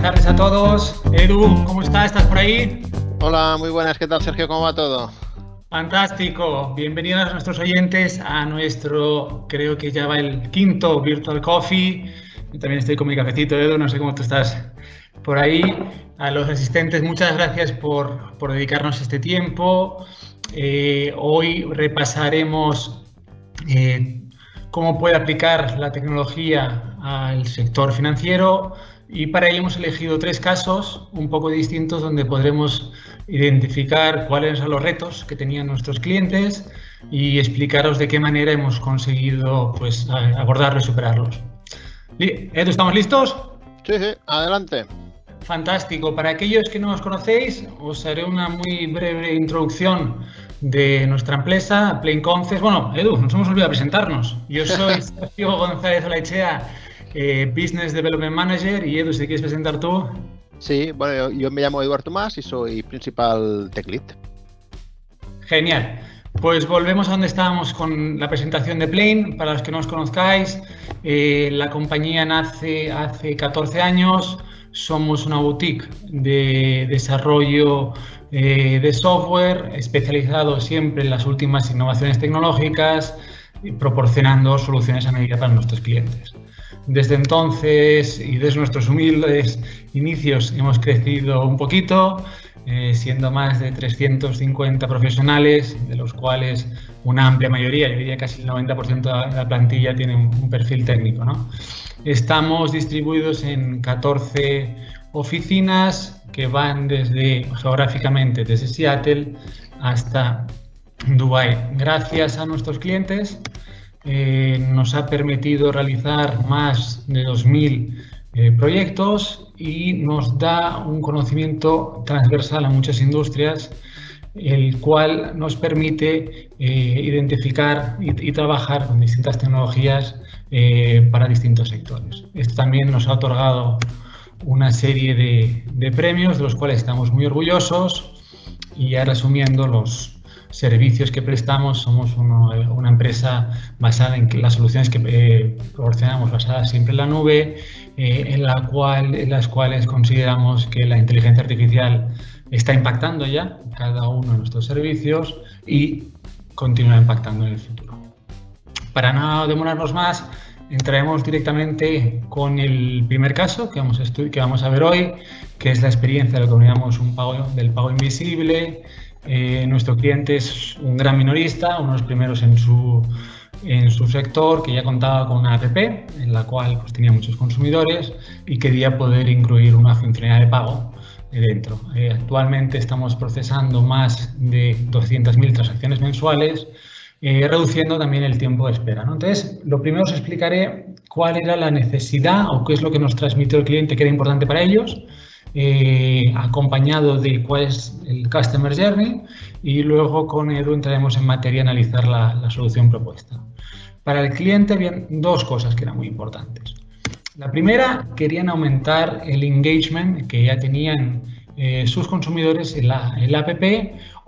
buenas tardes a todos. Edu, ¿cómo estás? ¿Estás por ahí? Hola, muy buenas. ¿Qué tal, Sergio? ¿Cómo va todo? Fantástico. Bienvenidos a nuestros oyentes a nuestro, creo que ya va el quinto Virtual Coffee. Yo también estoy con mi cafecito, Edu, no sé cómo tú estás por ahí. A los asistentes, muchas gracias por, por dedicarnos este tiempo. Eh, hoy repasaremos eh, cómo puede aplicar la tecnología al sector financiero y para ello hemos elegido tres casos un poco distintos donde podremos identificar cuáles son los retos que tenían nuestros clientes y explicaros de qué manera hemos conseguido pues, abordarlos y superarlos. Edu, ¿estamos listos? Sí, sí, adelante. Fantástico. Para aquellos que no nos conocéis, os haré una muy breve introducción de nuestra empresa, Plain Concepts. Bueno, Edu, nos hemos olvidado presentarnos. Yo soy Sergio González Olaichea, eh, Business Development Manager. Y Edu, si quieres presentar tú. Sí, bueno, yo, me llamo Eduardo Tomás y soy principal tech lead. Genial. Pues volvemos a donde estábamos con la presentación de Plain. Para los que no os conozcáis, eh, la compañía nace hace 14 años. Somos una boutique de desarrollo eh, de software especializado siempre en las últimas innovaciones tecnológicas, y proporcionando soluciones a medida para nuestros clientes. Desde entonces y desde nuestros humildes inicios hemos crecido un poquito, eh, siendo más de 350 profesionales, de los cuales una amplia mayoría, yo diría casi el 90% de la plantilla tiene un, perfil técnico. ¿no? Estamos distribuidos en 14 oficinas que van desde geográficamente desde Seattle hasta Dubai. Gracias a nuestros clientes eh, nos ha permitido realizar más de 2.000 eh, proyectos y nos da un conocimiento transversal a muchas industrias el cual nos permite eh, identificar y, trabajar con distintas tecnologías para distintos sectores. Esto también nos ha otorgado una serie de, premios de los cuales estamos muy orgullosos y ya resumiendo los servicios que prestamos, somos una empresa basada en las soluciones que eh, proporcionamos basadas siempre en la nube, eh, en, la cual, en las cuales consideramos que la inteligencia artificial está impactando ya cada uno de nuestros servicios y continúa impactando en el futuro. Para no demorarnos más, entraremos directamente con el primer caso que vamos, a que vamos a ver hoy, que es la experiencia de lo que llamamos un pago, del pago invisible. Eh, nuestro cliente es un gran minorista, uno de los primeros en su, sector, que ya contaba con una app en la cual pues, tenía muchos consumidores y quería poder incluir una funcionalidad de pago dentro. Eh, actualmente estamos procesando más de 200.000 transacciones mensuales eh, reduciendo también el tiempo de espera. Entonces, lo primero os explicaré cuál era la necesidad o qué es lo que nos transmitió el cliente que era importante para ellos, eh, acompañado de cuál es el Customer Journey y luego con Edu entraremos en materia a analizar la, la solución propuesta. Para el cliente había dos cosas que eran muy importantes. La primera, querían aumentar el engagement que ya tenían eh, sus consumidores en la, app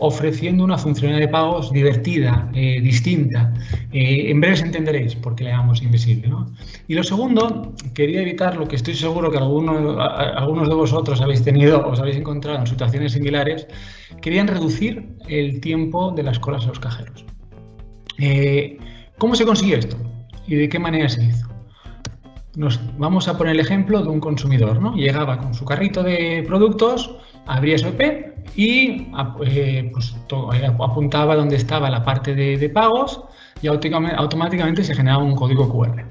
ofreciendo una funcionalidad de pagos divertida, eh, distinta. Eh, en breve entenderéis por qué le llamamos invisible. Y lo segundo, quería evitar lo que estoy seguro que algunos, de vosotros habéis tenido, os habéis encontrado en situaciones similares, querían reducir el tiempo de las colas a los cajeros. ¿Cómo se consiguió esto? ¿Y de qué manera se hizo? Nos vamos a poner el ejemplo de un consumidor, ¿no? Llegaba con su carrito de productos, abría su EP y eh, pues, eh, apuntaba donde estaba la parte de, pagos y automáticamente se generaba un código QR.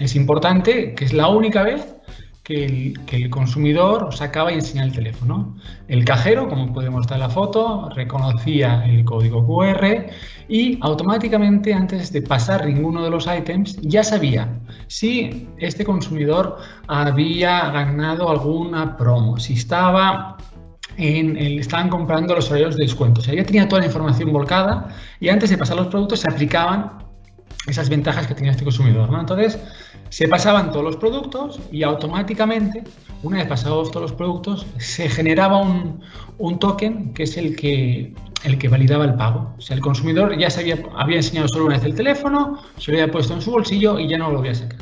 Es importante que es la única vez que el, consumidor sacaba y enseñaba el teléfono. El cajero, como podemos mostrar la foto, reconocía el código QR y automáticamente antes de pasar ninguno de los ítems ya sabía si este consumidor había ganado alguna promo, si estaba en estaban comprando los horarios de descuento. O sea, ya tenía toda la información volcada y antes de pasar los productos se aplicaban esas ventajas que tenía este consumidor. ¿no? Entonces, se pasaban todos los productos y automáticamente, una vez pasados todos los productos, se generaba un, token que es el que, el que validaba el pago. O sea, el consumidor ya se había, había enseñado solo una vez el teléfono, se lo había puesto en su bolsillo y ya no lo volvía a sacar.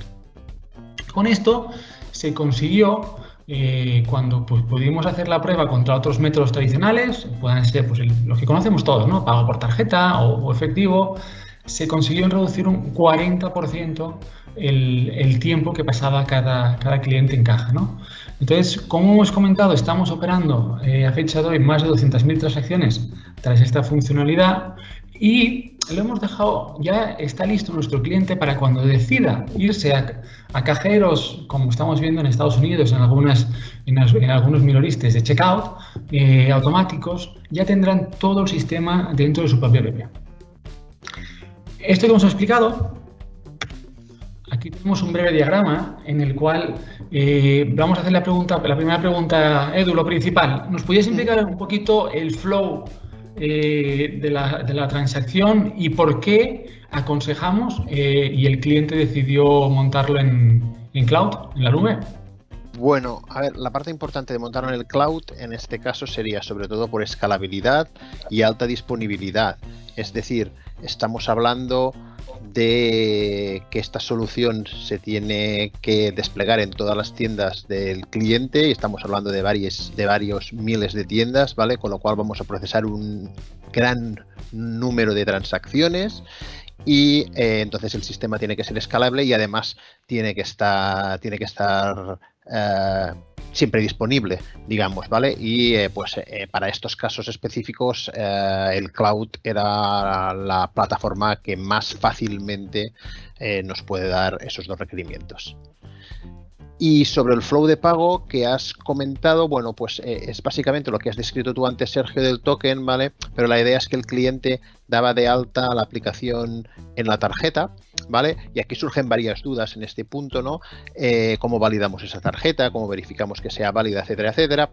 Con esto se consiguió eh, cuando pues, pudimos hacer la prueba contra otros métodos tradicionales, puedan ser pues, los que conocemos todos, ¿no? pago por tarjeta o, efectivo, se consiguió reducir un 40% el, tiempo que pasaba cada, cada cliente en caja. ¿no? Entonces, como hemos comentado, estamos operando eh, a fecha de hoy más de 200.000 transacciones tras esta funcionalidad y lo hemos dejado, ya está listo nuestro cliente para cuando decida irse a, cajeros, como estamos viendo en Estados Unidos, en, algunas, en, algunos minoristas de checkout eh, automáticos, ya tendrán todo el sistema dentro de su propia app. Esto que hemos explicado Aquí tenemos un breve diagrama en el cual eh, vamos a hacer la pregunta, la primera pregunta, Edu, lo principal. ¿Nos podías explicar un poquito el flow eh, de, la, transacción y por qué aconsejamos eh, y el cliente decidió montarlo en, cloud, en la nube? Bueno, a ver, la parte importante de montarlo en el cloud en este caso sería sobre todo por escalabilidad y alta disponibilidad. Es decir, estamos hablando de que esta solución se tiene que desplegar en todas las tiendas del cliente y estamos hablando de, varios, de varios miles de tiendas, ¿vale? Con lo cual vamos a procesar un gran número de transacciones y eh, entonces el sistema tiene que ser escalable y además tiene que estar, tiene que estar eh, siempre disponible, digamos, ¿vale? Y eh, pues eh, para estos casos específicos el cloud era la plataforma que más fácilmente nos puede dar esos dos requerimientos. Y sobre el flow de pago que has comentado, bueno, pues es básicamente lo que has descrito tú antes, Sergio, del token, ¿vale? Pero la idea es que el cliente daba de alta la aplicación en la tarjeta, ¿vale? Y aquí surgen varias dudas en este punto, ¿no? Eh, ¿Cómo validamos esa tarjeta? ¿Cómo verificamos que sea válida, etcétera, etcétera?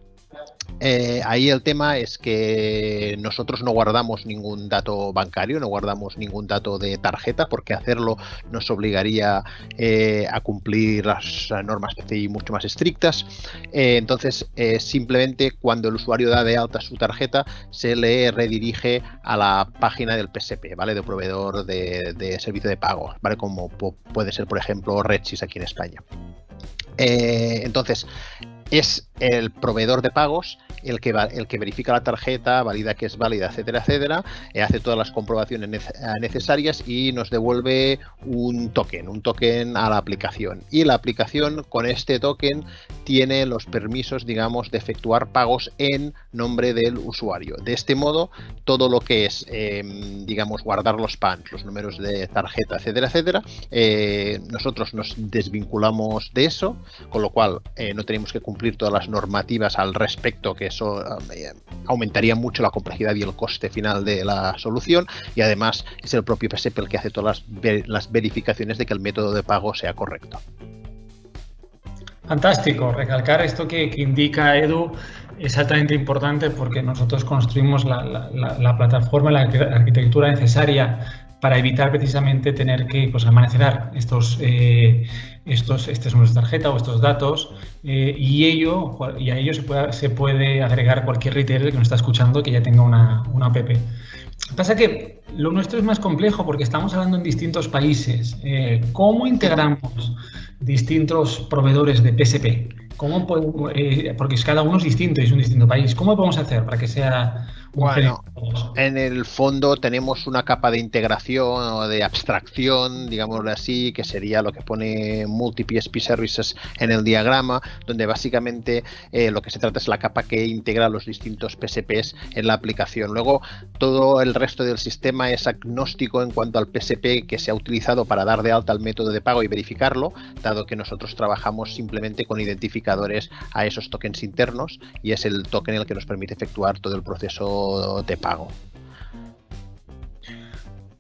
Eh, ahí el tema es que nosotros no guardamos ningún dato bancario, no guardamos ningún dato de tarjeta, porque hacerlo nos obligaría eh, a cumplir las normas PCI mucho más estrictas. entonces, simplemente cuando el usuario da de alta su tarjeta, se le redirige a la página del PSP, ¿vale? De proveedor de, servicio de pago, ¿vale? Como puede ser, por ejemplo, Redsys aquí en España. Eh, entonces, es el proveedor de pagos el que, el que verifica la tarjeta, valida que es válida, etcétera, etcétera, eh, hace todas las comprobaciones necesarias y nos devuelve un token, un token a la aplicación. Y la aplicación con este token tiene los permisos, digamos, de efectuar pagos en nombre del usuario. De este modo, todo lo que es, em, digamos, guardar los PANs, los números de tarjeta, etcétera, etcétera, eh, nosotros nos desvinculamos de eso, con lo cual eh, no tenemos que cumplir todas las normativas al respecto, que eso eh, aumentaría mucho la complejidad y el coste final de la solución, y además es el propio PSP el que hace todas las, verificaciones de que el método de pago sea correcto. Fantástico, recalcar esto que, indica Edu es altamente importante porque nosotros construimos la, la, plataforma, la arquitectura necesaria para evitar precisamente tener que pues, almacenar estos, eh, estos, este números de tarjeta o estos datos eh, y, ello, y a ello se puede, agregar cualquier retailer que nos está escuchando que ya tenga una, una app. Pasa que lo nuestro es más complejo porque estamos hablando en distintos países. Eh, ¿Cómo integramos distintos proveedores de PSP? ¿Cómo podemos, porque cada uno es distinto y es un distinto país. ¿Cómo podemos hacer para que sea bueno, en el fondo tenemos una capa de integración o de abstracción, digámoslo así, que sería lo que pone multi-PSP Services en el diagrama, donde básicamente eh, lo que se trata es la capa que integra los distintos PSPs en la aplicación. Luego, todo el resto del sistema es agnóstico en cuanto al PSP que se ha utilizado para dar de alta el método de pago y verificarlo, dado que nosotros trabajamos simplemente con identificadores a esos tokens internos y es el token el que nos permite efectuar todo el proceso de pago.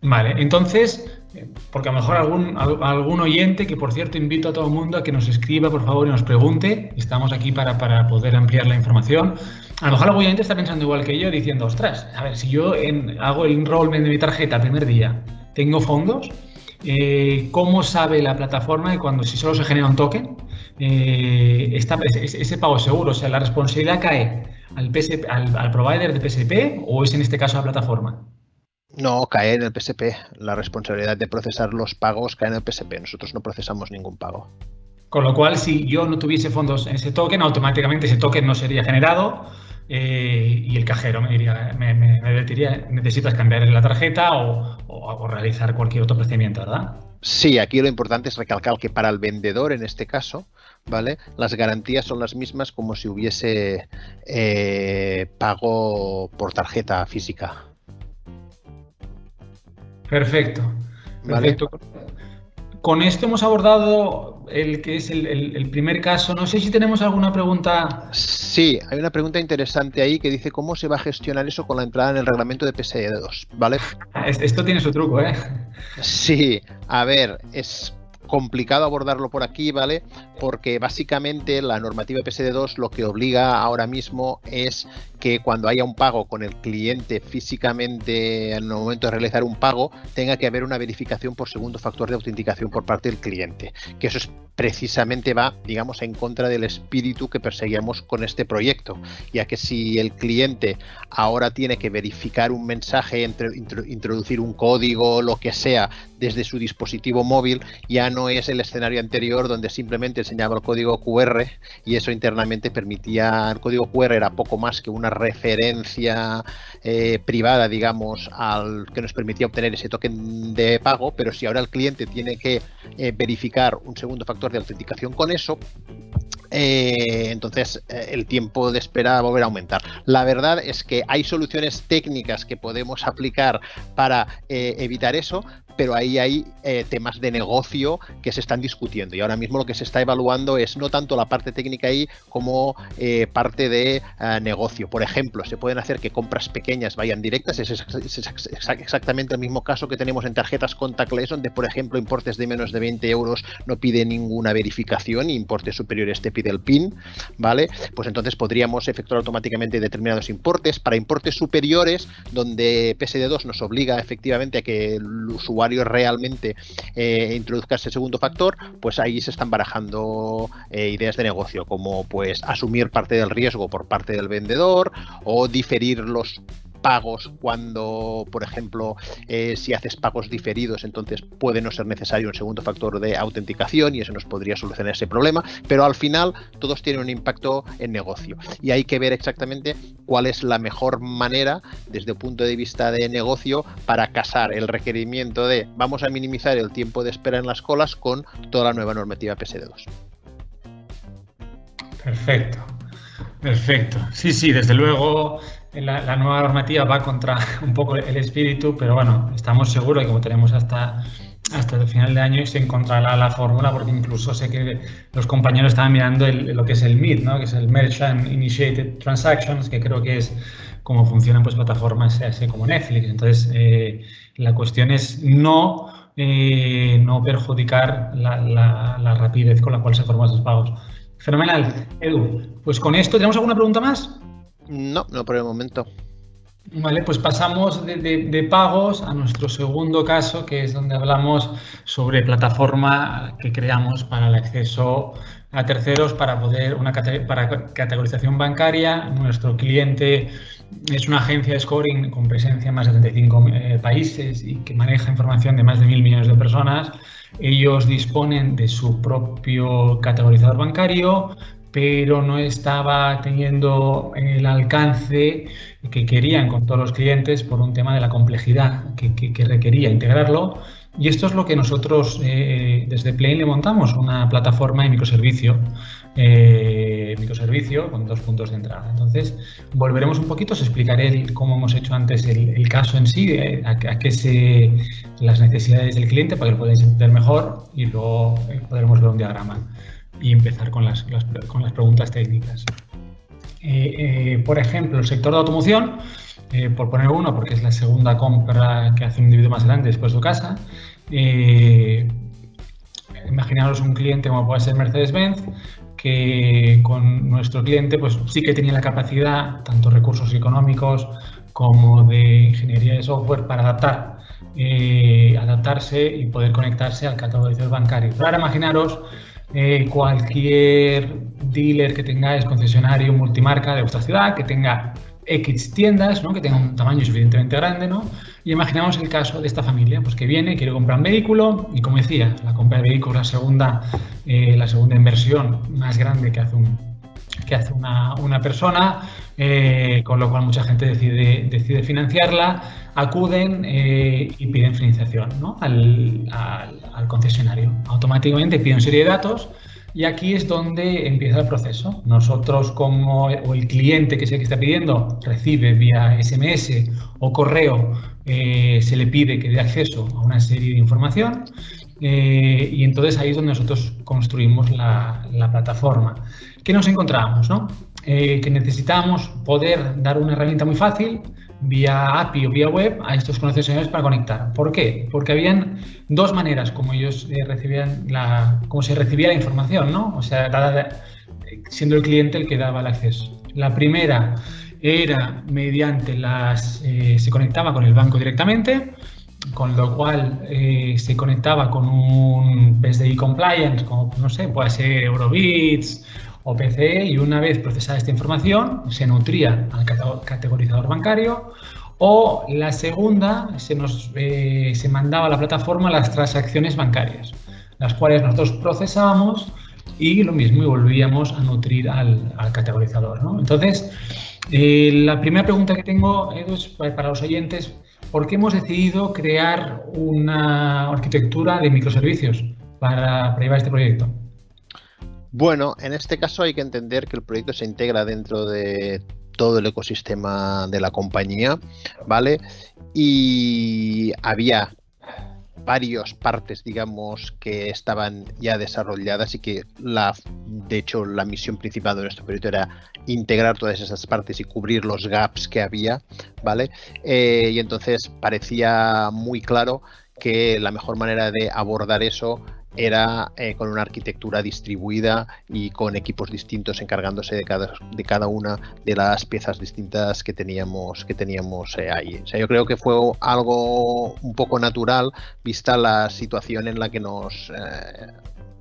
Vale, entonces, porque a lo mejor algún, algún oyente, que por cierto invito a todo el mundo a que nos escriba, por favor, y nos pregunte, estamos aquí para, poder ampliar la información. A lo mejor algún oyente está pensando igual que yo, diciendo, ostras, a ver, si yo hago el enrollment de mi tarjeta primer día, tengo fondos, eh, ¿cómo sabe la plataforma que cuando si solo se genera un token, eh, ese pago seguro? O sea, la responsabilidad cae al, al, provider de PSP o es en este caso la plataforma? No, cae en el PSP. La responsabilidad de procesar los pagos cae en el PSP. Nosotros no procesamos ningún pago. Con lo cual, si yo no tuviese fondos en ese token, automáticamente ese token no sería generado eh, y el cajero me diría, me, diría, necesitas cambiar la tarjeta o, o, realizar cualquier otro procedimiento, ¿verdad? Sí, aquí lo importante es recalcar que para el vendedor, en este caso, ¿vale? Las garantías son las mismas como si hubiese eh, pago por tarjeta física. Perfecto. Perfecto. Con esto hemos abordado el que es el, primer caso. No sé si tenemos alguna pregunta. Sí, hay una pregunta interesante ahí que dice cómo se va a gestionar eso con la entrada en el reglamento de PSD2, ¿vale? Esto tiene su truco, ¿eh? Sí, a ver, es complicado abordarlo por aquí, ¿vale? Porque básicamente la normativa PSD2 lo que obliga ahora mismo es que cuando haya un pago con el cliente físicamente en el momento de realizar un pago, tenga que haber una verificación por segundo factor de autenticación por parte del cliente. Que eso es precisamente va, digamos, en contra del espíritu que perseguíamos con este proyecto, ya que si el cliente ahora tiene que verificar un mensaje, introducir un código, lo que sea, desde su dispositivo móvil, ya no es el escenario anterior donde simplemente enseñaba el código QR y eso internamente permitía, el código QR era poco más que una referencia eh, privada, digamos, al que nos permitía obtener ese token de pago, pero si ahora el cliente tiene que eh, verificar un segundo factor de autenticación con eso, eh, entonces el tiempo de espera va a volver a aumentar. La verdad es que hay soluciones técnicas que podemos aplicar para evitar eso, pero ahí hay temas de negocio que se están discutiendo y ahora mismo lo que se está evaluando es no tanto la parte técnica ahí como parte de negocio. Por ejemplo, se pueden hacer que compras pequeñas vayan directas, es, exactamente el mismo caso que tenemos en tarjetas contactless, donde por ejemplo importes de menos de 20 euros no pide ninguna verificación y importes superiores te pide el PIN, ¿vale? Pues entonces podríamos efectuar automáticamente determinados importes. Para importes superiores, donde PSD2 nos obliga efectivamente a que el usuario realmente eh, introduzca ese segundo factor, pues ahí se están barajando eh, ideas de negocio, como pues asumir parte del riesgo por parte del vendedor o diferir los pagos cuando, por ejemplo, eh, si haces pagos diferidos, entonces puede no ser necesario un segundo factor de autenticación y eso nos podría solucionar ese problema, pero al final todos tienen un impacto en negocio y hay que ver exactamente cuál es la mejor manera desde el punto de vista de negocio para casar el requerimiento de vamos a minimizar el tiempo de espera en las colas con toda la nueva normativa PSD2. Perfecto, perfecto. Sí, sí, desde luego la, nueva normativa va contra un poco el espíritu, pero bueno, estamos seguros que como tenemos hasta, hasta el final de año se encontrará la fórmula, porque incluso sé que los compañeros estaban mirando lo que es el MIT, ¿no? que es el Merchant Initiated Transactions, que creo que es cómo funcionan pues, plataformas así como Netflix. Entonces, eh, la cuestión es no, eh, no perjudicar la, la rapidez con la cual se forman esos pagos. Fenomenal. Edu, pues con esto, ¿tenemos alguna pregunta más? No, no por el momento. Vale, pues pasamos de, pagos a nuestro segundo caso, que es donde hablamos sobre plataforma que creamos para el acceso a terceros para poder una para categorización bancaria. Nuestro cliente es una agencia de scoring con presencia en más de 35 eh, países y que maneja información de más de mil millones de personas. Ellos disponen de su propio categorizador bancario, pero no estaba teniendo el alcance que querían con todos los clientes por un tema de la complejidad que, requería integrarlo. Y esto es lo que nosotros eh, desde Plain le montamos, una plataforma de microservicio, eh, microservicio con dos puntos de entrada. Entonces, volveremos un poquito, os explicaré cómo hemos hecho antes el, caso en sí, eh, a, qué se, las necesidades del cliente para que lo podáis entender mejor y luego podremos ver un diagrama y empezar con las, con las preguntas técnicas. Eh, eh, por ejemplo, el sector de automoción, eh, por poner uno, porque es la segunda compra que hace un individuo más grande después de casa. imaginaros un cliente como puede ser Mercedes-Benz, que con nuestro cliente pues sí que tenía la capacidad, tanto recursos económicos como de ingeniería de software, para adaptar, adaptarse y poder conectarse al categorizador bancario. Pero ahora imaginaros cualquier dealer que tengáis, concesionario multimarca de vuestra ciudad, que tenga X tiendas, ¿no? que tenga un tamaño suficientemente grande, ¿no? Y imaginamos el caso de esta familia, pues que viene, quiere comprar un vehículo y como decía, la compra de vehículo es la segunda, eh, la segunda inversión más grande que hace un, que hace una, una persona, eh, con lo cual mucha gente decide, decide financiarla, acuden eh, y piden financiación ¿no? al, al, concesionario. Automáticamente piden serie de datos y aquí es donde empieza el proceso. Nosotros como o el cliente que es el que está pidiendo recibe vía SMS o correo, eh, se le pide que dé acceso a una serie de información y entonces ahí es donde nosotros construimos la, la plataforma. ¿Qué nos encontramos? No? Eh, que necesitamos poder dar una herramienta muy fácil vía API o vía web a estos concesionarios para conectar. ¿Por qué? Porque habían dos maneras como ellos eh, recibían la, como se recibía la información, ¿no? O sea, dada, siendo el cliente el que daba el acceso. La primera era mediante las, eh, se conectaba con el banco directamente, con lo cual eh, se conectaba con un PSDI compliance, como no sé, puede ser Eurobits o PCE, y una vez procesada esta información, se nutría al categorizador bancario, o la segunda, se, nos, eh, se mandaba a la plataforma las transacciones bancarias, las cuales nosotros procesábamos y lo mismo, y volvíamos a nutrir al, categorizador. Entonces, eh, la primera pregunta que tengo, es para los oyentes, ¿por qué hemos decidido crear una arquitectura de microservicios para llevar este proyecto? Bueno, en este caso hay que entender que el proyecto se integra dentro de todo el ecosistema de la compañía, ¿vale? Y había varias partes, digamos, que estaban ya desarrolladas y que la, de hecho, la misión principal de nuestro proyecto era integrar todas esas partes y cubrir los gaps que había, ¿vale? Eh, y entonces parecía muy claro que la mejor manera de abordar eso era eh, con una arquitectura distribuida y con equipos distintos encargándose de cada, de cada una de las piezas distintas que teníamos, que teníamos eh, ahí. O sea, yo creo que fue algo un poco natural vista la situación en la que nos... Eh,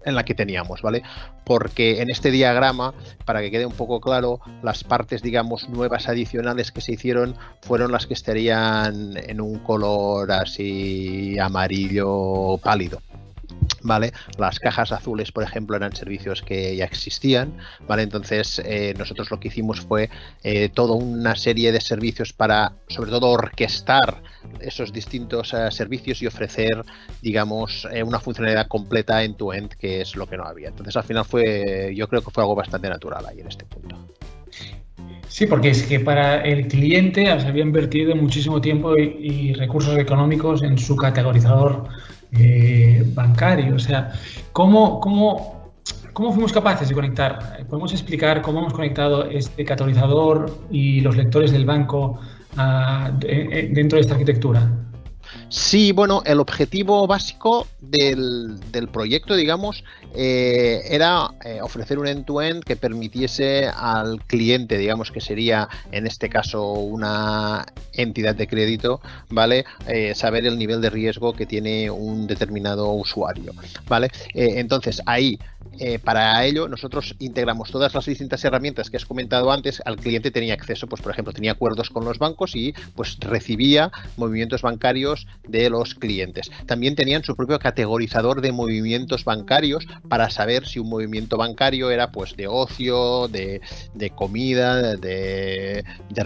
en la que teníamos, ¿vale? Porque en este diagrama, para que quede un poco claro, las partes, digamos, nuevas adicionales que se hicieron fueron las que estarían en un color así amarillo pálido. Las cajas azules, por ejemplo, eran servicios que ya existían. Entonces, eh, nosotros lo que hicimos fue eh, toda una serie de servicios para, sobre todo, orquestar esos distintos uh, servicios y ofrecer, digamos, eh, una funcionalidad completa end-to-end, -end, que es lo que no había. Entonces, al final fue, yo creo que fue algo bastante natural ahí en este punto. Sí, porque es que para el cliente se había invertido muchísimo tiempo y recursos económicos en su categorizador eh, bancario. O sea, ¿cómo, cómo, ¿cómo fuimos capaces de conectar? ¿Podemos explicar cómo hemos conectado este catalizador y los lectores del banco uh, de, dentro de esta arquitectura? Sí, bueno, el objetivo básico del, del proyecto, digamos, eh, era eh, ofrecer un end-to-end -end que permitiese al cliente, digamos que sería en este caso una entidad de crédito, ¿vale? Eh, saber el nivel de riesgo que tiene un determinado usuario, ¿vale? entonces ahí eh, para ello, nosotros integramos todas las distintas herramientas que has comentado antes. Al cliente tenía acceso, pues por ejemplo, tenía acuerdos con los bancos y pues recibía movimientos bancarios de los clientes. También tenían su propio categorizador de movimientos bancarios para saber si un movimiento bancario era pues de ocio, de, de comida, de, de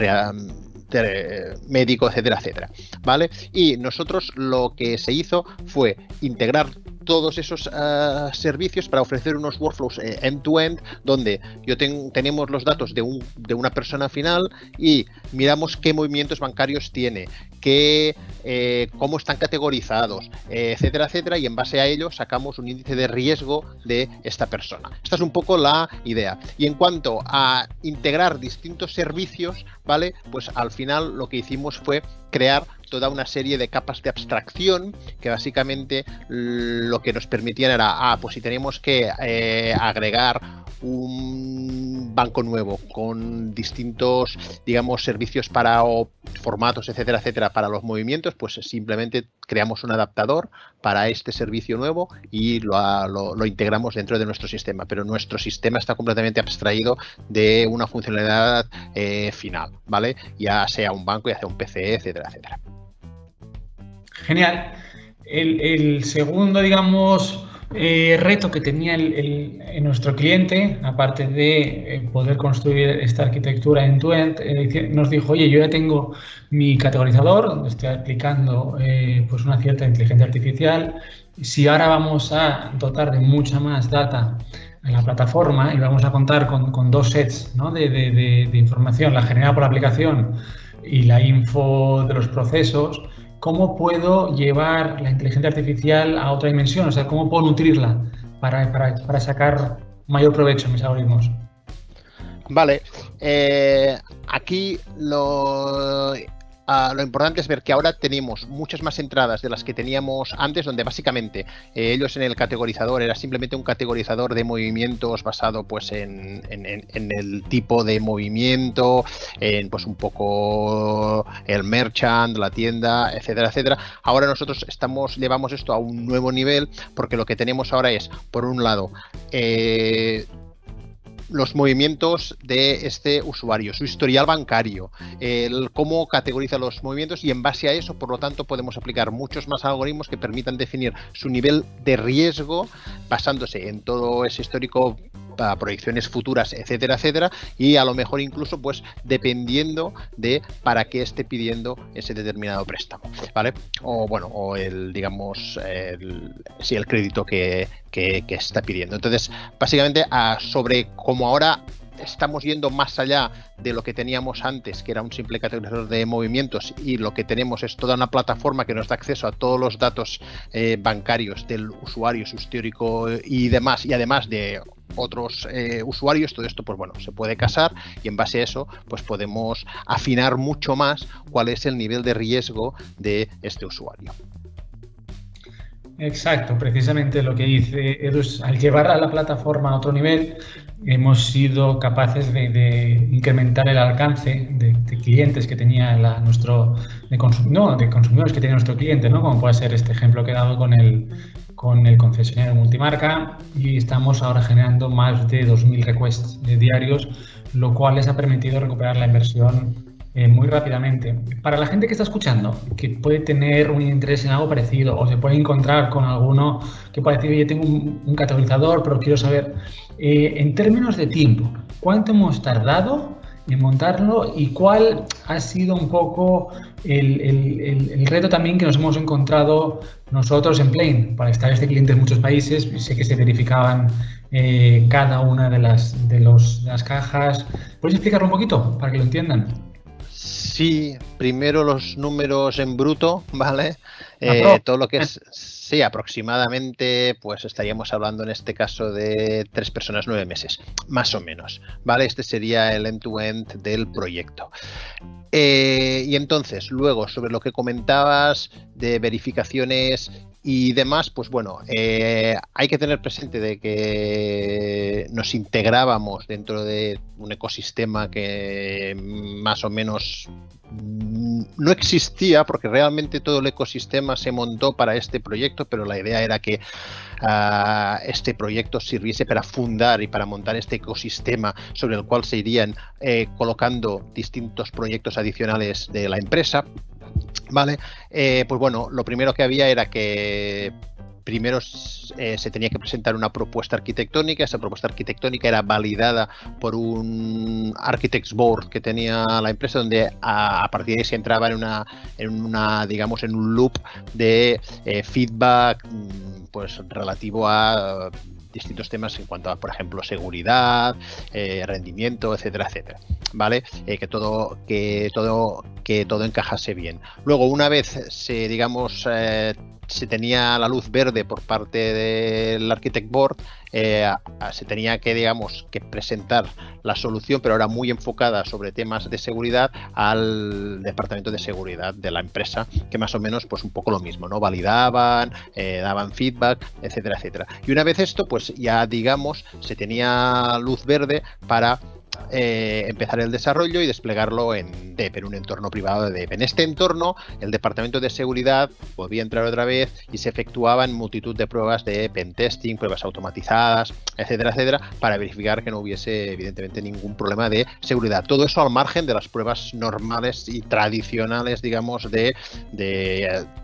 médico, etcétera, etcétera. ¿Vale? Y nosotros lo que se hizo fue integrar todos esos uh, servicios para ofrecer unos workflows eh, end-to-end -end, donde yo ten, tenemos los datos de, un, de, una persona final y miramos qué movimientos bancarios tiene, qué, eh, cómo están categorizados, etcétera, etcétera, y en base a ello sacamos un índice de riesgo de esta persona. Esta es un poco la idea. Y en cuanto a integrar distintos servicios, ¿vale? Pues al final lo que hicimos fue crear toda una serie de capas de abstracción que básicamente lo que nos permitían era, ah, pues si tenemos que eh, agregar un banco nuevo con distintos, digamos, servicios para o formatos, etcétera, etcétera, para los movimientos, pues simplemente creamos un adaptador para este servicio nuevo y lo, lo, lo, integramos dentro de nuestro sistema. Pero nuestro sistema está completamente abstraído de una funcionalidad eh, final, ¿vale? Ya sea un banco, ya sea un PCE, etcétera, etcétera. Genial. El, segundo, digamos, eh, reto que tenía el, nuestro cliente, aparte de eh, poder construir esta arquitectura en tu eh, nos dijo, oye, yo ya tengo mi categorizador, donde estoy aplicando pues una cierta inteligencia artificial. Si ahora vamos a dotar de mucha más data en la plataforma y vamos a contar con, dos sets de, información, la generada por la aplicación y la info de los procesos, ¿cómo puedo llevar la inteligencia artificial a otra dimensión? O sea, ¿cómo puedo nutrirla para, para, sacar mayor provecho en mis algoritmos? Vale, eh, aquí lo Ah, lo importante es ver que ahora tenemos muchas más entradas de las que teníamos antes, donde básicamente eh, ellos en el categorizador era simplemente un categorizador de movimientos basado pues en, el tipo de movimiento, en pues un poco el merchant, la tienda, etcétera, etcétera. Ahora nosotros estamos, llevamos esto a un nuevo nivel porque lo que tenemos ahora es, por un lado, eh, los movimientos de este usuario, su historial bancario, el cómo categoriza los movimientos y en base a eso, por lo tanto, podemos aplicar muchos más algoritmos que permitan definir su nivel de riesgo basándose en todo ese histórico para proyecciones futuras, etcétera, etcétera, y a lo mejor incluso pues dependiendo de para qué esté pidiendo ese determinado préstamo, ¿vale? O bueno, o el, digamos, el, el crédito que, que, está pidiendo. Entonces, básicamente, sobre cómo ahora estamos yendo más allá de lo que teníamos antes, que era un simple categorizador de movimientos, y lo que tenemos es toda una plataforma que nos da acceso a todos los datos eh, bancarios del usuario, su histórico y demás, y además de otros eh, usuarios, todo esto pues bueno, se puede casar y en base a eso pues podemos afinar mucho más cuál es el nivel de riesgo de este usuario. Exacto, precisamente lo que dice Edu al llevar a la plataforma a otro nivel, hemos sido capaces de, incrementar el alcance de, clientes que tenía nuestro, de, no, de consumidores que tenía nuestro cliente, ¿no? como puede ser este ejemplo que he dado con el, con el concesionario multimarca y estamos ahora generando más de 2.000 requests diarios, lo cual les ha permitido recuperar la inversión eh, muy rápidamente. Para la gente que está escuchando, que puede tener un interés en algo parecido o se puede encontrar con alguno que puede decir, yo tengo un, categorizador, pero quiero saber, eh, en términos de tiempo, ¿cuánto hemos tardado en montarlo y cuál ha sido un poco el, reto también que nos hemos encontrado nosotros en Plane? Para estar este cliente en muchos países, sé que se verificaban eh, cada una de las, de, los, de las cajas. ¿Puedes explicarlo un poquito para que lo entiendan? Sí, primero los números en bruto, ¿vale? Eh, todo lo que es, sí, aproximadamente, pues estaríamos hablando en este caso de tres personas, nueve meses, más o menos, ¿vale? Este sería el end-to-end del proyecto. Eh, y entonces, luego, sobre lo que comentabas de verificaciones y demás, pues bueno, eh, hay que tener presente de que nos integrábamos dentro de un ecosistema que más o menos no existía porque realmente todo el ecosistema se montó para este proyecto, pero la idea era que ah, este proyecto sirviese para fundar y para montar este ecosistema sobre el cual se irían eh, colocando distintos proyectos adicionales de la empresa. Vale, eh, pues bueno, lo primero que había era que primero eh, se tenía que presentar una propuesta arquitectónica, esa propuesta arquitectónica era validada por un Architects Board que tenía la empresa, donde a, partir de ahí se entraba en una, en una, digamos, en un loop de eh, feedback mm, pues relativo a distintos temas en cuanto a, por ejemplo, seguridad, eh, rendimiento, etcétera, etcétera. ¿Vale? Eh, que todo, que todo, que todo encajase bien. Luego, una vez se, digamos, eh, se tenía la luz verde por parte del Architect Board, eh, se tenía que, digamos, que presentar la solución, pero ahora muy enfocada sobre temas de seguridad al departamento de seguridad de la empresa, que más o menos, pues un poco lo mismo, ¿no? Validaban, eh, daban feedback, etcétera, etcétera. Y una vez esto, pues ya, digamos, se tenía luz verde para eh, empezar el desarrollo y desplegarlo en DEP, en un entorno privado de DEP. En este entorno, el departamento de seguridad podía entrar otra vez y se efectuaban multitud de pruebas de pentesting, pruebas automatizadas, etcétera, etcétera, para verificar que no hubiese, evidentemente, ningún problema de seguridad. Todo eso al margen de las pruebas normales y tradicionales, digamos, de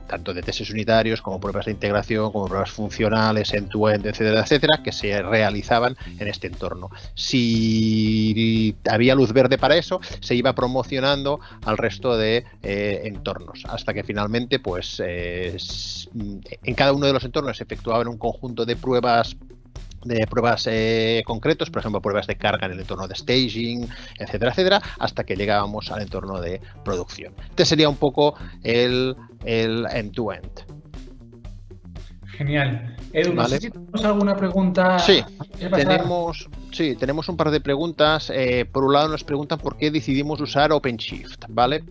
tanto de testes unitarios como pruebas de integración, como pruebas funcionales, end-to-end, etcétera, etcétera, que se realizaban en este entorno. Si había luz verde para eso, se iba promocionando al resto de eh, entornos, hasta que finalmente, pues, eh, en cada uno de los entornos se efectuaban un conjunto de pruebas de pruebas eh, concretos, por ejemplo, pruebas de carga en el entorno de staging, etcétera, etcétera, hasta que llegábamos al entorno de producción. Este sería un poco el end-to-end. Genial. Edu, no sé si tenemos alguna pregunta. Sí, tenemos, sí, tenemos un par de preguntas. Eh, por un lado nos preguntan por qué decidimos usar OpenShift, ¿vale?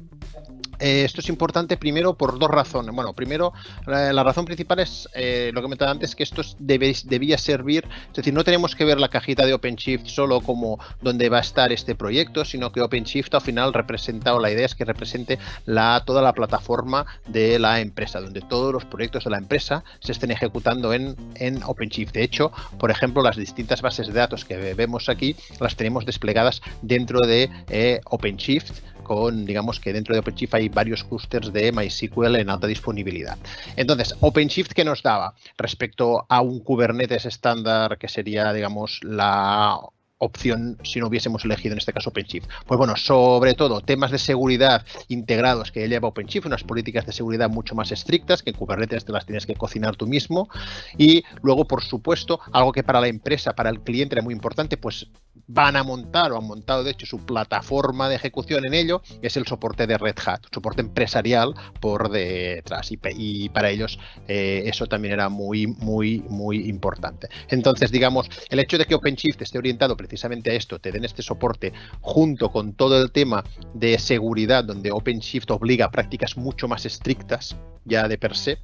Eh, esto es importante primero por dos razones. Bueno, primero, la, razón principal es eh, lo que me comentaba antes, que esto debía servir, es decir, no tenemos que ver la cajita de OpenShift solo como donde va a estar este proyecto, sino que OpenShift al final representa, o la idea es que represente la, toda la plataforma de la empresa, donde todos los proyectos de la empresa se estén ejecutando en, en OpenShift. De hecho, por ejemplo, las distintas bases de datos que vemos aquí las tenemos desplegadas dentro de eh, OpenShift con, digamos que dentro de OpenShift hay varios clusters de MySQL en alta disponibilidad. Entonces, OpenShift, ¿qué nos daba respecto a un Kubernetes estándar que sería, digamos, la opción si no hubiésemos elegido en este caso OpenShift? Pues bueno, sobre todo temas de seguridad integrados que lleva OpenShift, unas políticas de seguridad mucho más estrictas que en Kubernetes te las tienes que cocinar tú mismo y luego, por supuesto, algo que para la empresa, para el cliente era muy importante, pues van a montar o han montado de hecho su plataforma de ejecución en ello, es el soporte de Red Hat, soporte empresarial por detrás y, para ellos eh, eso también era muy, muy, muy importante. Entonces, digamos, el hecho de que OpenShift esté orientado precisamente a esto, te den este soporte junto con todo el tema de seguridad, donde OpenShift obliga a prácticas mucho más estrictas ya de per se,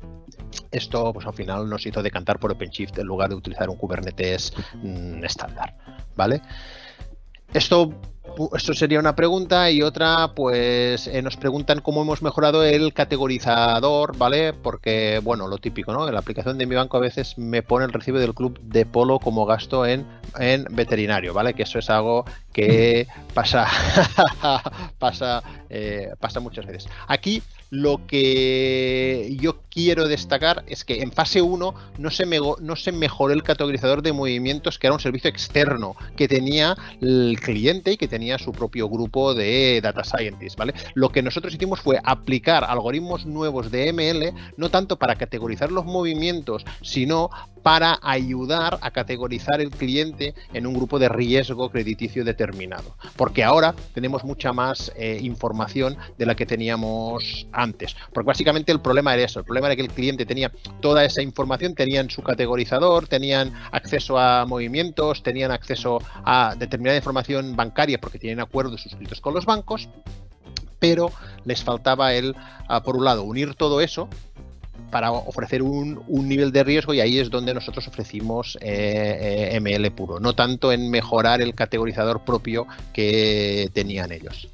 esto pues al final nos hizo decantar por OpenShift en lugar de utilizar un Kubernetes mm, estándar, ¿vale? Esto esto sería una pregunta y otra, pues eh, nos preguntan cómo hemos mejorado el categorizador, ¿vale? Porque, bueno, lo típico, ¿no? En la aplicación de mi banco a veces me pone el recibo del club de polo como gasto en, en veterinario, ¿vale? Que eso es algo que pasa, pasa, eh, pasa muchas veces. Aquí lo que yo quiero destacar es que en fase 1 no se, no se mejoró el categorizador de movimientos, que era un servicio externo que tenía el cliente y que tenía su propio grupo de data scientists, ¿vale? Lo que nosotros hicimos fue aplicar algoritmos nuevos de ML, no tanto para categorizar los movimientos, sino para ayudar a categorizar el cliente en un grupo de riesgo crediticio determinado. Porque ahora tenemos mucha más eh, información de la que teníamos antes. Porque básicamente el problema era eso, el problema era que el cliente tenía toda esa información, tenían su categorizador, tenían acceso a movimientos, tenían acceso a determinada información bancaria porque tienen acuerdos suscritos con los bancos, pero les faltaba el, ah, por un lado, unir todo eso para ofrecer un, nivel de riesgo y ahí es donde nosotros ofrecimos eh, eh, ML puro, no tanto en mejorar el categorizador propio que tenían ellos.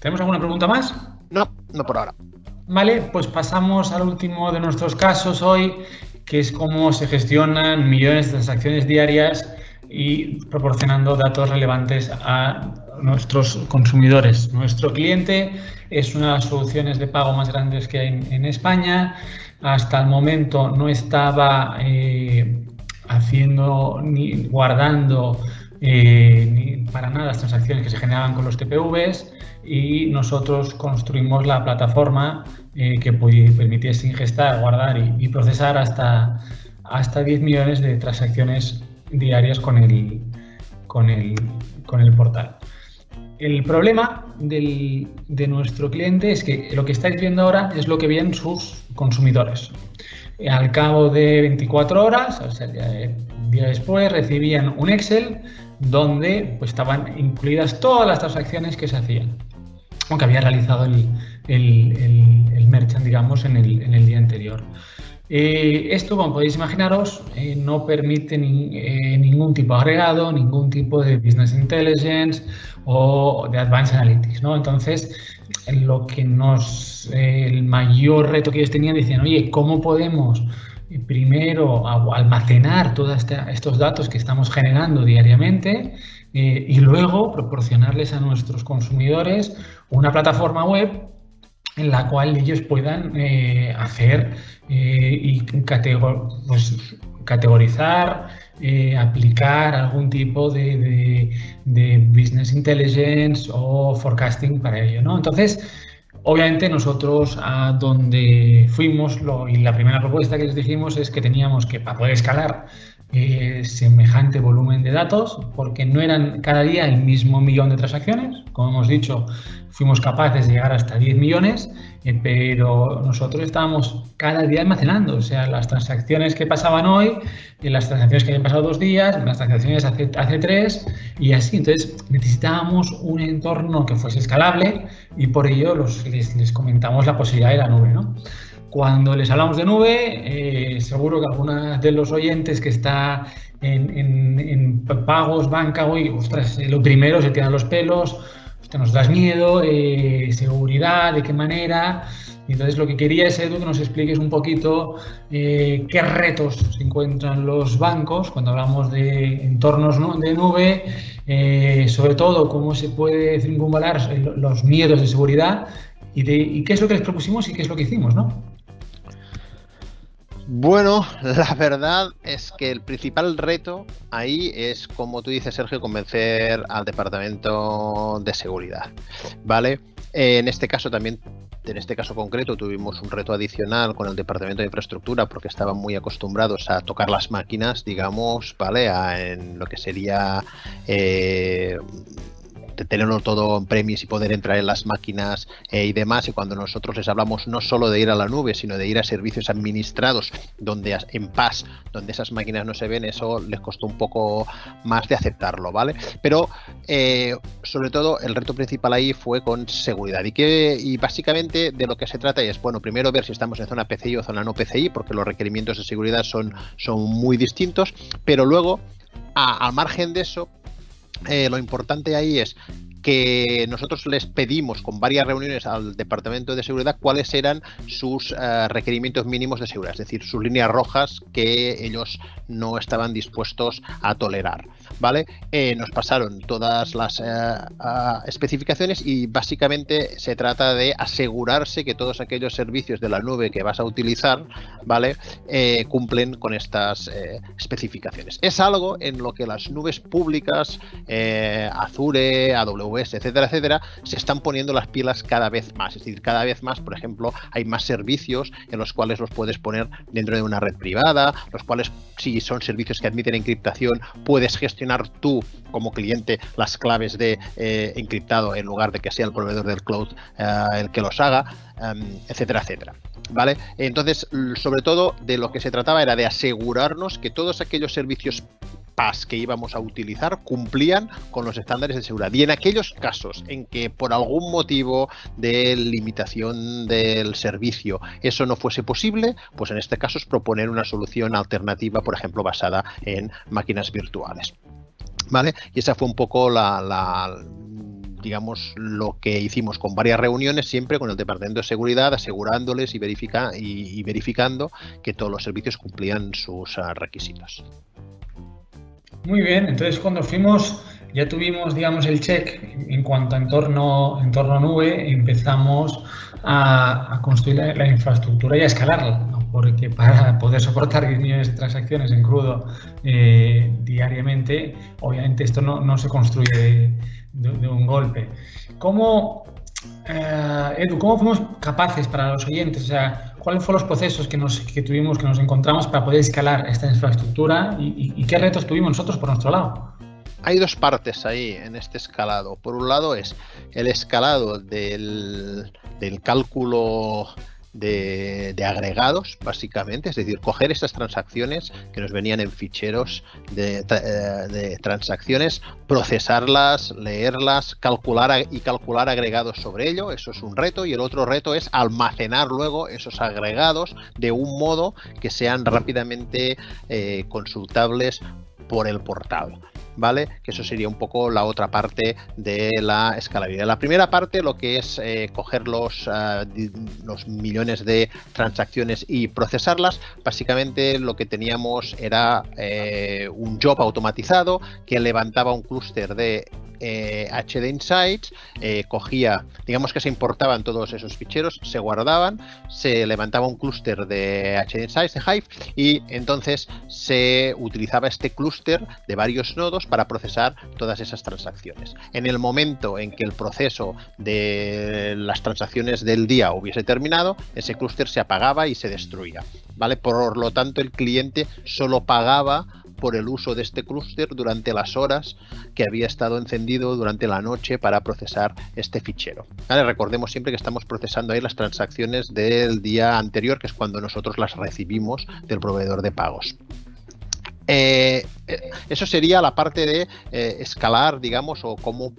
¿Tenemos alguna pregunta más? No, no por ahora. Vale, pues pasamos al último de nuestros casos hoy, que es cómo se gestionan millones de transacciones diarias y proporcionando datos relevantes a nuestros consumidores. Nuestro cliente es una de las soluciones de pago más grandes que hay en, España. Hasta el momento no estaba eh, haciendo ni guardando eh, ni para nada las transacciones que se generaban con los TPVs y nosotros construimos la plataforma eh, que permitiese ingestar, guardar y, procesar hasta, hasta 10 millones de transacciones diarias con el, con el, con el portal. El problema de nuestro cliente es que lo que estáis viendo ahora es lo que ven sus consumidores. Al cabo de 24 horas, o sea, el día, después, recibían un Excel donde pues, estaban incluidas todas las transacciones que se hacían, aunque había realizado el, el, merchant, digamos, en el, en el día anterior. Eh, esto, como podéis imaginaros, eh, no permite eh, ningún tipo de agregado, ningún tipo de business intelligence o de advanced analytics. ¿no? Entonces, lo que nos, el mayor reto que ellos tenían, decían, oye, ¿cómo podemos primero almacenar todos estos datos que estamos generando diariamente y luego proporcionarles a nuestros consumidores una plataforma web en la cual ellos puedan eh, hacer eh, y pues, categorizar, eh, aplicar algún tipo de, business intelligence o forecasting para ello. ¿no? Entonces, obviamente nosotros a donde fuimos y la primera propuesta que les dijimos es que teníamos que, para poder escalar, eh, semejante volumen de datos porque no eran cada día el mismo millón de transacciones. Como hemos dicho, fuimos capaces de llegar hasta 10 millones, eh, pero nosotros estábamos cada día almacenando. O sea, las transacciones que pasaban hoy, eh, las transacciones que habían pasado dos días, las transacciones hace, tres y así. Entonces necesitábamos un entorno que fuese escalable y por ello les, les comentamos la posibilidad de la nube. ¿no? Cuando les hablamos de nube, eh, seguro que algunos de los oyentes que está en, pagos, banca, hoy, ostras, eh, lo primero se tiran los pelos, nos das miedo, eh, seguridad, de qué manera. Entonces lo que quería es, Edu, que nos expliques un poquito qué retos se encuentran los bancos cuando hablamos de entornos de nube, sobre todo cómo se puede circunvalar los miedos de seguridad y, de, y qué es lo que les propusimos y qué es lo que hicimos, ¿no? Bueno, la verdad es que el principal reto ahí es, como tú dices, Sergio, convencer al departamento de seguridad. ¿Vale? En este caso también, en este caso concreto, tuvimos un reto adicional con el departamento de infraestructura porque estaban muy acostumbrados a tocar las máquinas, digamos, ¿vale? en lo que sería eh, tenerlo todo en premis y poder entrar en las máquinas eh, y demás. Y cuando nosotros les hablamos no solo de ir a la nube, sino de ir a servicios administrados donde en paz, donde esas máquinas no se ven, eso les costó un poco más de aceptarlo, ¿vale? Pero eh, sobre todo el reto principal ahí fue con seguridad y que y básicamente de lo que se trata es, bueno, primero ver si estamos en zona PCI o zona no PCI, porque los requerimientos de seguridad son, son muy distintos, pero luego, al margen de eso, eh, lo importante ahí es que nosotros les pedimos con varias reuniones al Departamento de Seguridad cuáles eran sus eh, requerimientos mínimos de seguridad, es decir, sus líneas rojas que ellos no estaban dispuestos a tolerar. ¿Vale? Eh, nos pasaron todas las eh, especificaciones y básicamente se trata de asegurarse que todos aquellos servicios de la nube que vas a utilizar, ¿vale? cumplen con estas especificaciones. Es algo en lo que las nubes públicas, Azure, AWS, etcétera, etcétera, se están poniendo las pilas cada vez más. Es decir, cada vez más, por ejemplo, hay más servicios en los cuales los puedes poner dentro de una red privada, los cuales, si son servicios que admiten encriptación, puedes gestionar tú como cliente las claves de eh, encriptado en lugar de que sea el proveedor del cloud eh, el que los haga, em, etcétera, etcétera. ¿Vale? Entonces, sobre todo de lo que se trataba era de asegurarnos que todos aquellos servicios que íbamos a utilizar cumplían con los estándares de seguridad. Y en aquellos casos en que por algún motivo de limitación del servicio eso no fuese posible, pues en este caso es proponer una solución alternativa, por ejemplo, basada en máquinas virtuales. ¿Vale? Y esa fue un poco la, digamos, lo que hicimos con varias reuniones, siempre con el Departamento de Seguridad, asegurándoles y, verifica, y verificando que todos los servicios cumplían sus ah, requisitos. Muy bien, entonces cuando fuimos ya tuvimos, digamos, el check en cuanto a entorno, entorno nube, empezamos a, construir la, infraestructura y a escalarla, porque para poder soportar 10 millones de transacciones en crudo eh, diariamente, obviamente esto no, se construye de, un golpe. ¿Cómo, eh, Edu, cómo fuimos capaces para los oyentes? O sea, ¿cuáles fueron los procesos que, nos, que tuvimos, que nos encontramos para poder escalar esta infraestructura y, qué retos tuvimos nosotros por nuestro lado? Hay dos partes ahí en este escalado. Por un lado es el escalado del, del cálculo de, agregados, básicamente, es decir, coger estas transacciones que nos venían en ficheros de, eh, transacciones, procesarlas, leerlas, calcular y calcular agregados sobre ello, eso es un reto, y el otro reto es almacenar luego esos agregados de un modo que sean rápidamente eh, consultables por el portal. ¿Vale? Que eso sería un poco la otra parte de la escalabilidad. La primera parte, lo que es eh, coger los, ah, los millones de transacciones y procesarlas, básicamente lo que teníamos era eh, un job automatizado que levantaba un clúster de HD eh, Insights, eh, cogía, digamos que se importaban todos esos ficheros, se guardaban, se levantaba un clúster de HD Insights, de Hive, y entonces se utilizaba este clúster de varios nodos para procesar todas esas transacciones. En el momento en que el proceso de las transacciones del día hubiese terminado, ese clúster se apagaba y se destruía. ¿vale? Por lo tanto, el cliente solo pagaba por el uso de este clúster durante las horas que había estado encendido durante la noche para procesar este fichero. Recordemos siempre que estamos procesando ahí las transacciones del día anterior, que es cuando nosotros las recibimos del proveedor de pagos. Eh, eh, eso sería la parte de eh, escalar, digamos, o cómo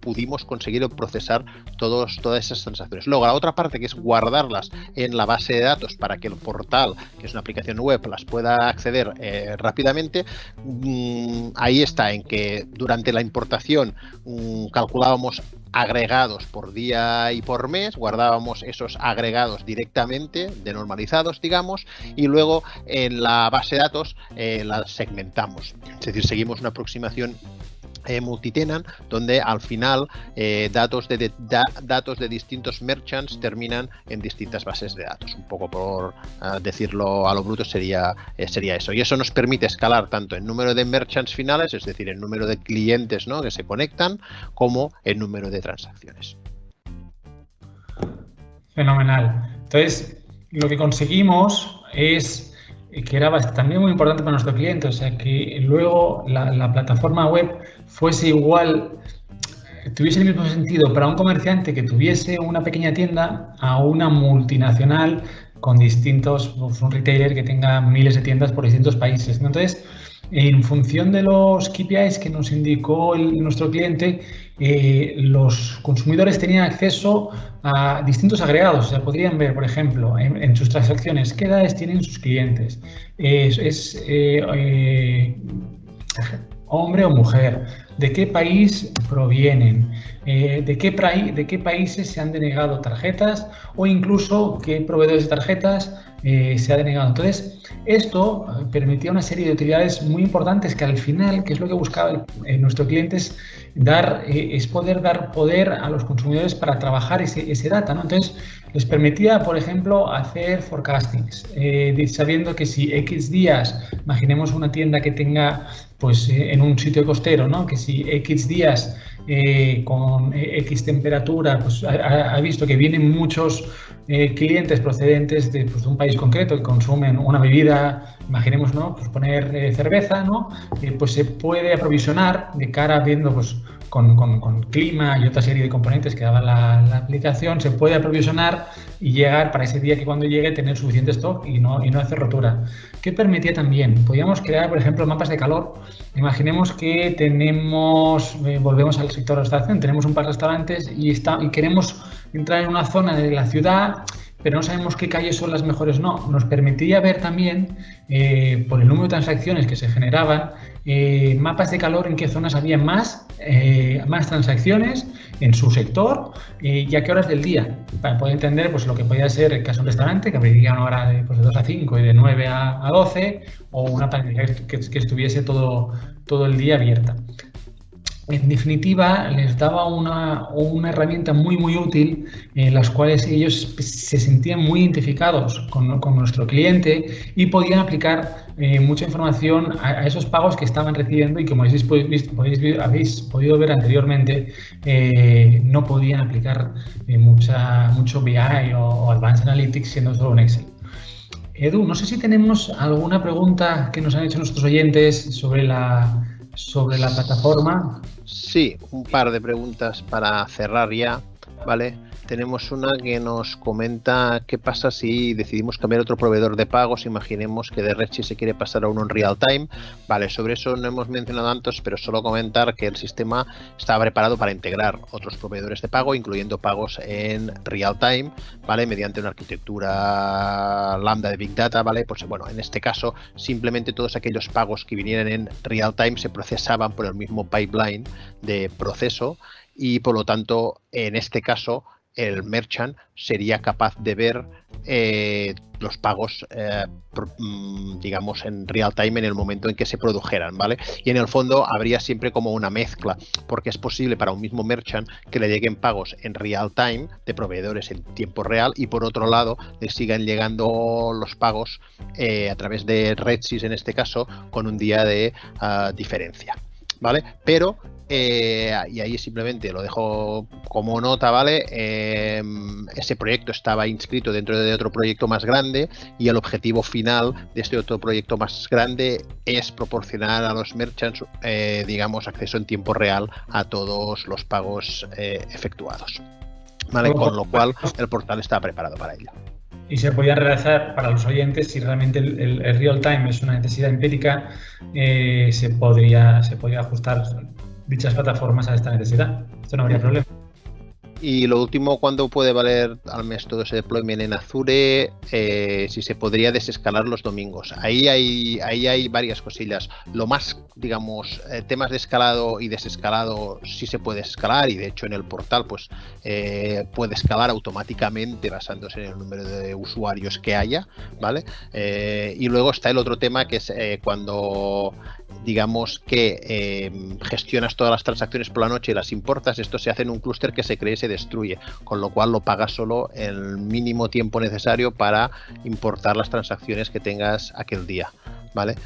pudimos conseguir procesar todas esas transacciones. Luego, la otra parte que es guardarlas en la base de datos para que el portal, que es una aplicación web, las pueda acceder rápidamente, mm, ahí está, en que durante la importación mm, calculábamos agregados por día y por mes, guardábamos esos agregados directamente, denormalizados, digamos, y luego en la base de datos eh, las segmentamos. Es decir, seguimos una aproximación eh, multitenant, donde al final eh, datos, de, datos de distintos merchants terminan en distintas bases de datos. Un poco por ah, decirlo a lo bruto sería, eh, sería eso. Y eso nos permite escalar tanto el número de merchants finales, es decir, el número de clientes ¿no? que se conectan, como el número de transacciones. Fenomenal. Entonces, lo que conseguimos es que era también muy importante para nuestro cliente, o sea, que luego la, plataforma web fuese igual, tuviese el mismo sentido para un comerciante que tuviese una pequeña tienda a una multinacional con distintos, pues, un retailer que tenga miles de tiendas por distintos países. Entonces, en función de los KPIs que nos indicó nuestro cliente, eh, los consumidores tenían acceso a distintos agregados. O sea, podrían ver, por ejemplo, en, sus transacciones qué edades tienen sus clientes. es eh, eh, hombre o mujer, de qué país provienen, de, qué de qué países se han denegado tarjetas o incluso qué proveedores de tarjetas se ha denegado. Entonces, esto permitía una serie de utilidades muy importantes que al final, que es lo que buscaba nuestro cliente, es dar, eh, es poder dar poder a los consumidores para trabajar ese, data. ¿no? Entonces, les permitía, por ejemplo, hacer forecastings, eh, sabiendo que si X días, imaginemos una tienda que tenga pues eh, en un sitio costero, ¿no? Si X días con X temperatura, pues ha, visto que vienen muchos clientes procedentes de, pues, un país concreto que consumen una bebida, imaginemos, ¿no? Pues poner cerveza, ¿no? pues se puede aprovisionar de cara viendo pues con, clima y otra serie de componentes que daba la, aplicación, se puede aprovisionar y llegar para ese día que cuando llegue tener suficiente stock y no, y no hacer rotura. ¿Qué permitía también? Podíamos crear, por ejemplo, mapas de calor. Imaginemos que tenemos, eh, volvemos al sector de restauración, tenemos un par de restaurantes y, está, y queremos entrar en una zona de la ciudad pero no sabemos qué calles son las mejores no. Nos permitía ver también, eh, por el número de transacciones que se generaban, eh, mapas de calor en qué zonas había más, eh, más transacciones en su sector y a qué horas del día, para poder entender pues, lo que podía ser el caso de un restaurante, que abriría una hora de, pues, de 2 a 5 y de 9 a, 12, o una planificación que, que, estuviese todo, todo el día abierta en definitiva, les daba una, una, herramienta muy, muy útil en las cuales ellos se sentían muy identificados con, con nuestro cliente y podían aplicar eh, mucha información a, esos pagos que estaban recibiendo y como habéis, podéis, habéis podido ver anteriormente, eh, no podían aplicar eh, mucha, mucho BI o, o Advanced Analytics siendo solo un Excel. Edu, no sé si tenemos alguna pregunta que nos han hecho nuestros oyentes sobre la, sobre la plataforma. Sí, un par de preguntas para cerrar ya, ¿vale? Tenemos una que nos comenta qué pasa si decidimos cambiar otro proveedor de pagos. Imaginemos que de Redshift se quiere pasar a uno en real time. Vale, sobre eso no hemos mencionado antes, pero solo comentar que el sistema está preparado para integrar otros proveedores de pago, incluyendo pagos en real time, ¿vale? Mediante una arquitectura lambda de Big Data, ¿vale? Pues bueno, en este caso, simplemente todos aquellos pagos que vinieran en real time se procesaban por el mismo pipeline de proceso y por lo tanto, en este caso, el merchant sería capaz de ver eh, los pagos, eh, mm, digamos, en real time en el momento en que se produjeran, ¿vale? Y en el fondo habría siempre como una mezcla, porque es posible para un mismo merchant que le lleguen pagos en real time de proveedores en tiempo real y por otro lado le sigan llegando los pagos eh, a través de Redsys en este caso con un día de ah, diferencia. ¿Vale? Pero eh, y ahí simplemente lo dejo como nota, ¿vale? Em, ese proyecto estaba inscrito dentro de otro proyecto más grande y el objetivo final de este otro proyecto más grande es proporcionar a los merchants, eh, digamos, acceso en tiempo real a todos los pagos eh, efectuados. ¿Vale? Con lo cual el portal está preparado para ello y se podía realizar para los oyentes si realmente el, real time es una necesidad empírica, se, podría, se podría ajustar dichas plataformas a esta necesidad. Esto no habría problema. Y lo último, ¿cuándo puede valer al mes todo ese deployment en Azure? Eh, si se podría desescalar los domingos. Ahí hay, ahí hay varias cosillas. Lo más, digamos, eh, temas de escalado y desescalado sí se puede escalar y de hecho en el portal pues eh, puede escalar automáticamente basándose en el número de usuarios que haya, ¿vale? y luego está el otro tema que es cuando digamos que eh, gestionas todas las transacciones por la noche y las importas, esto se hace en un clúster que se cree y se destruye, con lo cual lo pagas solo el mínimo tiempo necesario para importar las transacciones que tengas aquel día. ¿Vale?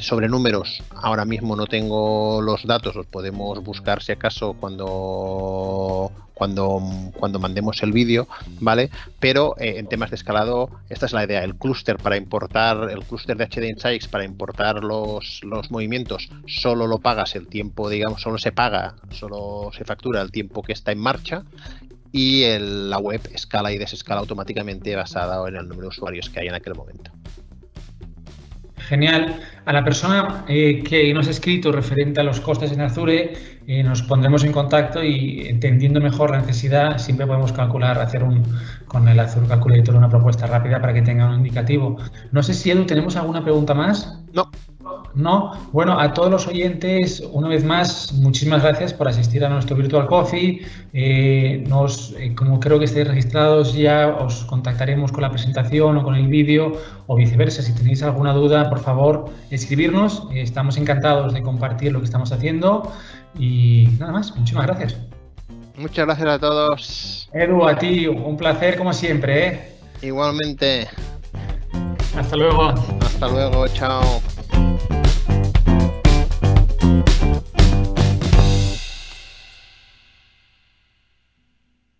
sobre números, ahora mismo no tengo los datos, los podemos buscar si acaso cuando cuando, mandemos el vídeo, ¿vale? Pero eh, en temas de escalado, esta es la idea, el clúster para importar, el clúster de HD Insights para importar los, los movimientos, solo lo pagas el tiempo, digamos, solo se paga, solo se factura el tiempo que está en marcha y la web escala y desescala automáticamente basada en el número de usuarios que hay en aquel momento. Genial. A la persona eh, que nos ha escrito referente a los costes en Azure, eh, nos pondremos en contacto y entendiendo mejor la necesidad, siempre podemos calcular, hacer un con el Azure Calculator una propuesta rápida para que tenga un indicativo. No sé si, Edu, ¿tenemos alguna pregunta más? No. No, bueno, a todos los oyentes, una vez más, muchísimas gracias por asistir a nuestro Virtual Coffee. Eh, nos, eh, como creo que estéis registrados ya, os contactaremos con la presentación o con el vídeo o viceversa. Si tenéis alguna duda, por favor, escribirnos. Eh, estamos encantados de compartir lo que estamos haciendo. Y nada más, muchísimas gracias. Muchas gracias a todos. Edu, a ti, un placer como siempre. Igualmente. Hasta luego. Hasta luego, chao.